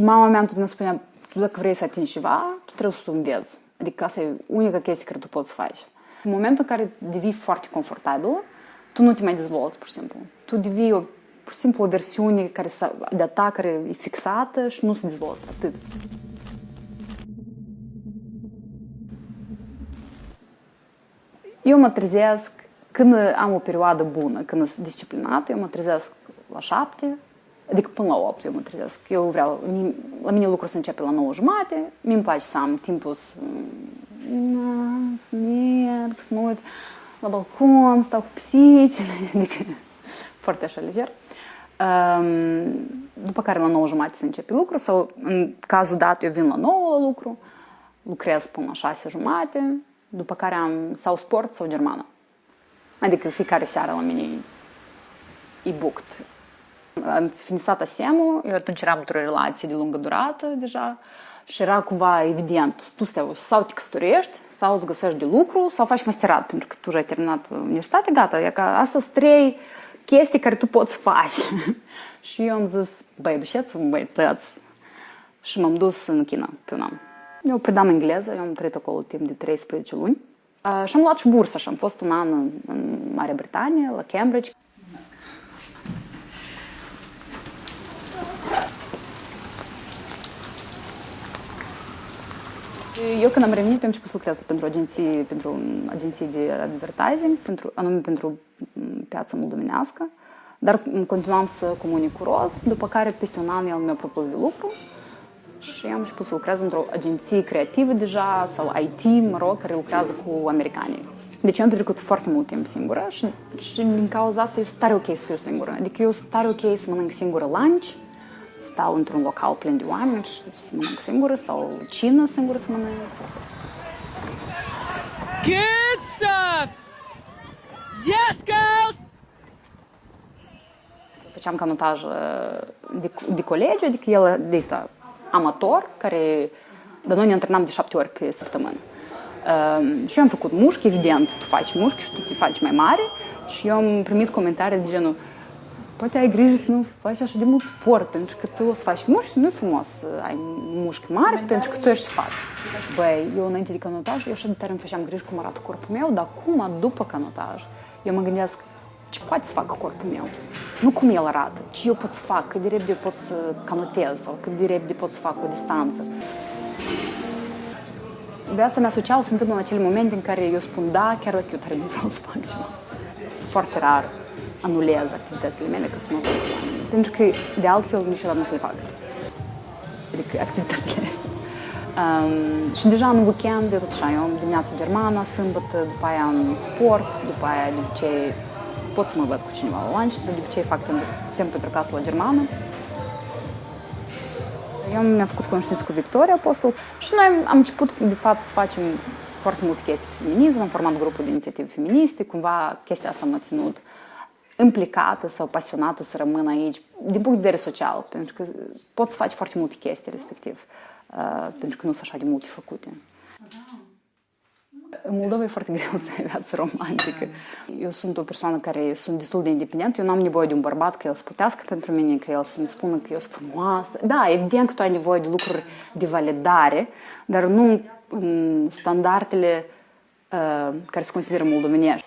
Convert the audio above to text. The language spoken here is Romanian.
Și mama mea întotdeauna spunea, tu dacă vrei să atingi ceva, tu trebuie să o înveți. Adică asta e unica chestie care tu poți să faci. În momentul în care devii foarte confortabil, tu nu te mai dezvolți, pur și simplu. Tu devii o, pur și simplu o versiune care de a ta care e fixată și nu se dezvoltă. Atât. Eu mă trezesc când am o perioadă bună, când sunt disciplinată, eu mă trezesc la șapte, adică până la 8 eu mă trezesc. Eu vreau, la mine lucrul să începe la 9 jumate, mi îmi place să am timpul să, să merg, să mă uit la balcon, stau cu pisicile, adică foarte așa lejer. Um, după care la 9 jumate se începe lucru sau în cazul dat eu vin la 9 la lucru, lucrez până la 6 jumate, după care am sau sport sau germană. Adică fiecare seară la mine e booked. Am finisat asemul, eu atunci eram într-o relație de lungă durată deja și era cumva evident, tu stai, sau te căsătorești, sau îți găsești de lucru, sau faci masterat, pentru că tu ai terminat universitatea, gata, e ca asta sunt trei chestii care tu poți faci. și eu am zis, băi, duceți-vă, băi, tăți. Și m-am dus în China pe un an. Eu predam engleză, eu am trăit acolo timp de 13 luni. Uh, și am luat și bursă și am fost un an în, în Marea Britanie, la Cambridge. Eu când am revenit am început să lucrez pentru agenții, pentru agenții de advertising, pentru, anume pentru piața moldovenească, dar continuam să comunic cu Roz, după care peste un an el mi-a propus de lucru și am început să lucrez într-o agenție creativă deja, sau IT, mă rog, care lucrează cu americanii. Deci eu am petrecut foarte mult timp singură și, și din cauza asta eu sunt tare ok să fiu singură. Adică eu sunt tare ok să mănânc singură lunch, stau într-un local plin de oameni și să mănânc singură sau cină singură să mănânc. Good stuff! Yes, girls! Făceam canotaj de, de colegi, adică el de asta amator, care, dar noi ne antrenam de șapte ori pe săptămână. Uh, și eu am făcut mușchi, evident, tu faci mușchi și tu te faci mai mare și eu am primit comentarii de genul poate ai grijă să nu faci așa de mult sport, pentru că tu o să faci mușchi, nu e frumos să ai mușchi mari, pentru că tu ești fat. Băi, eu înainte de canotaj, eu așa de tare îmi făceam grijă cum arată corpul meu, dar acum, după canotaj, eu mă gândesc ce poate să facă corpul meu. Nu cum el arată, ce eu pot să fac, cât de repede pot să canotez sau cât de repede pot să fac o distanță. Viața mea socială se întâmplă în acele momente în care eu spun da, chiar dacă eu tare nu vreau să fac ceva. Foarte rar anulez activitățile mele ca să mă văd Pentru că de altfel niciodată nu se le fac. Adică activitățile astea. Um, și deja în weekend, eu tot așa, eu am dimineața germană, sâmbătă, după aia în sport, după aia de obicei pot să mă văd cu cineva la lunch, dar de obicei fac timp pentru acasă la germană. Eu mi-am făcut cunoștință cu Victoria Apostol și noi am început, de fapt, să facem foarte multe chestii feminism, am format grupul de inițiative feministe, cumva chestia asta m-a ținut implicată sau pasionată să rămân aici, din punct de vedere social, pentru că poți să faci foarte multe chestii respectiv, uh, pentru că nu sunt așa de multe făcute. În Moldova e foarte greu să ai viață romantică. Eu sunt o persoană care sunt destul de independentă, eu nu am nevoie de un bărbat că el să putească pentru mine, că el să-mi spună că eu sunt frumoasă. Da, evident că tu ai nevoie de lucruri de validare, dar nu în standardele uh, care se consideră moldovenești.